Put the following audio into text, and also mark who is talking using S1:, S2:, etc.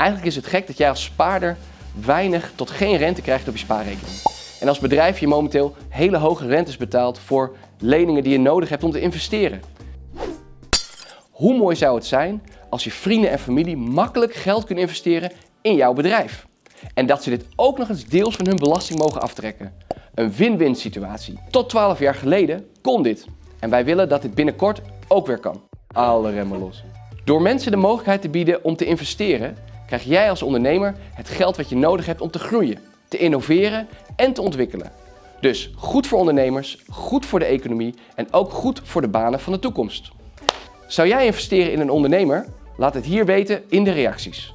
S1: Eigenlijk is het gek dat jij als spaarder weinig tot geen rente krijgt op je spaarrekening. En als bedrijf je momenteel hele hoge rentes betaalt voor leningen die je nodig hebt om te investeren. Hoe mooi zou het zijn als je vrienden en familie makkelijk geld kunnen investeren in jouw bedrijf? En dat ze dit ook nog eens deels van hun belasting mogen aftrekken. Een win-win situatie. Tot 12 jaar geleden kon dit. En wij willen dat dit binnenkort ook weer kan. Alle remmen los. Door mensen de mogelijkheid te bieden om te investeren, krijg jij als ondernemer het geld wat je nodig hebt om te groeien, te innoveren en te ontwikkelen. Dus goed voor ondernemers, goed voor de economie en ook goed voor de banen van de toekomst. Zou jij investeren in een ondernemer? Laat het hier weten in de reacties.